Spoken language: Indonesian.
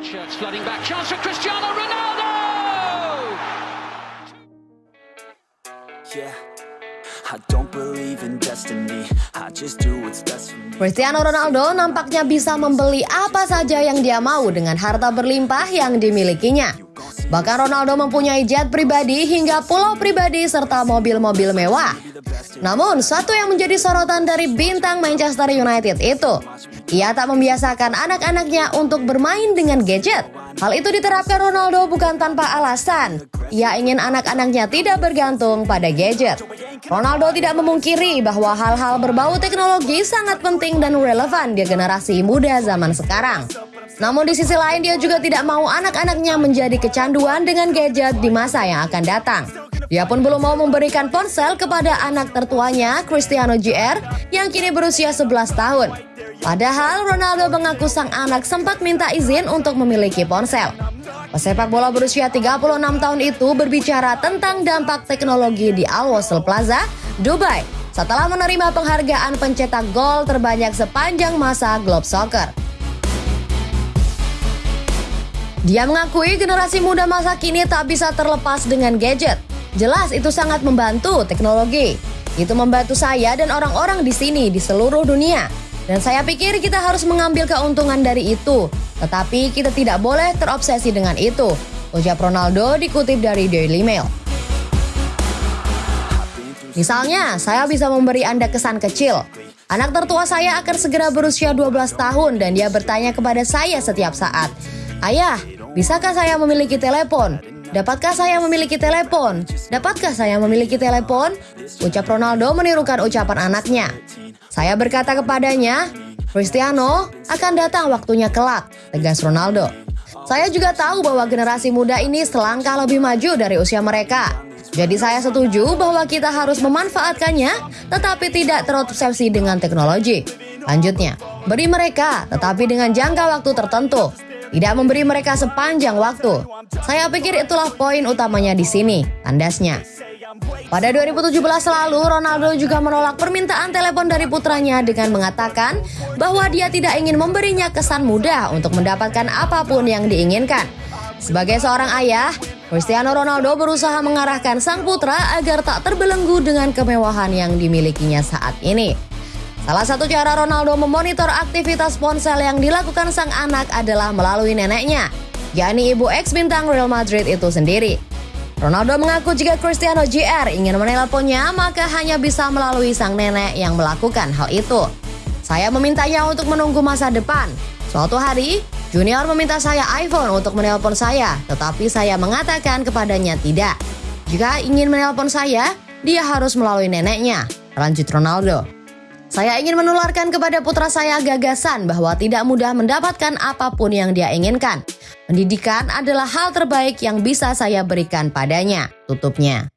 Shirts flooding back. Chance for Cristiano Ronaldo! Yeah, I don't believe in destiny. I just do what's best for me. Cristiano Ronaldo nampaknya bisa membeli apa saja yang dia mau dengan harta berlimpah yang dimilikinya. Bahkan Ronaldo mempunyai jet pribadi hingga pulau pribadi serta mobil-mobil mewah. Namun, satu yang menjadi sorotan dari bintang Manchester United itu, ia tak membiasakan anak-anaknya untuk bermain dengan gadget. Hal itu diterapkan Ronaldo bukan tanpa alasan. Ia ingin anak-anaknya tidak bergantung pada gadget. Ronaldo tidak memungkiri bahwa hal-hal berbau teknologi sangat penting dan relevan di generasi muda zaman sekarang. Namun di sisi lain dia juga tidak mau anak-anaknya menjadi kecanduan dengan gadget di masa yang akan datang. Dia pun belum mau memberikan ponsel kepada anak tertuanya, Cristiano JR, yang kini berusia 11 tahun. Padahal Ronaldo mengaku sang anak sempat minta izin untuk memiliki ponsel. Pesepak bola berusia 36 tahun itu berbicara tentang dampak teknologi di Al Wasl Plaza, Dubai, setelah menerima penghargaan pencetak gol terbanyak sepanjang masa Globe Soccer. Dia mengakui generasi muda masa kini tak bisa terlepas dengan gadget. Jelas itu sangat membantu teknologi. Itu membantu saya dan orang-orang di sini di seluruh dunia. Dan saya pikir kita harus mengambil keuntungan dari itu. Tetapi kita tidak boleh terobsesi dengan itu. Ucap Ronaldo dikutip dari Daily Mail. Misalnya, saya bisa memberi Anda kesan kecil. Anak tertua saya akan segera berusia 12 tahun dan dia bertanya kepada saya setiap saat, Ayah, bisakah saya memiliki telepon? Dapatkah saya memiliki telepon? Dapatkah saya memiliki telepon? Ucap Ronaldo menirukan ucapan anaknya. Saya berkata kepadanya, Cristiano akan datang waktunya kelak, tegas Ronaldo. Saya juga tahu bahwa generasi muda ini selangkah lebih maju dari usia mereka. Jadi saya setuju bahwa kita harus memanfaatkannya, tetapi tidak terobsesi dengan teknologi. Lanjutnya, beri mereka, tetapi dengan jangka waktu tertentu. Tidak memberi mereka sepanjang waktu. Saya pikir itulah poin utamanya di sini, tandasnya. Pada 2017 lalu, Ronaldo juga menolak permintaan telepon dari putranya dengan mengatakan bahwa dia tidak ingin memberinya kesan mudah untuk mendapatkan apa pun yang diinginkan. Sebagai seorang ayah, Cristiano Ronaldo berusaha mengarahkan sang putra agar tak terbelenggu dengan kemewahan yang dimilikinya saat ini. Salah satu cara Ronaldo memonitor aktivitas ponsel yang dilakukan sang anak adalah melalui neneknya, yakni ibu ex bintang Real Madrid itu sendiri. Ronaldo mengaku jika Cristiano JR ingin menelponnya, maka hanya bisa melalui sang nenek yang melakukan hal itu. Saya memintanya untuk menunggu masa depan. Suatu hari, Junior meminta saya iPhone untuk menelpon saya, tetapi saya mengatakan kepadanya tidak. Jika ingin menelpon saya, dia harus melalui neneknya, lanjut Ronaldo. Saya ingin menularkan kepada putra saya gagasan bahwa tidak mudah mendapatkan apa pun yang dia inginkan. Pendidikan adalah hal terbaik yang bisa saya berikan padanya, tutupnya.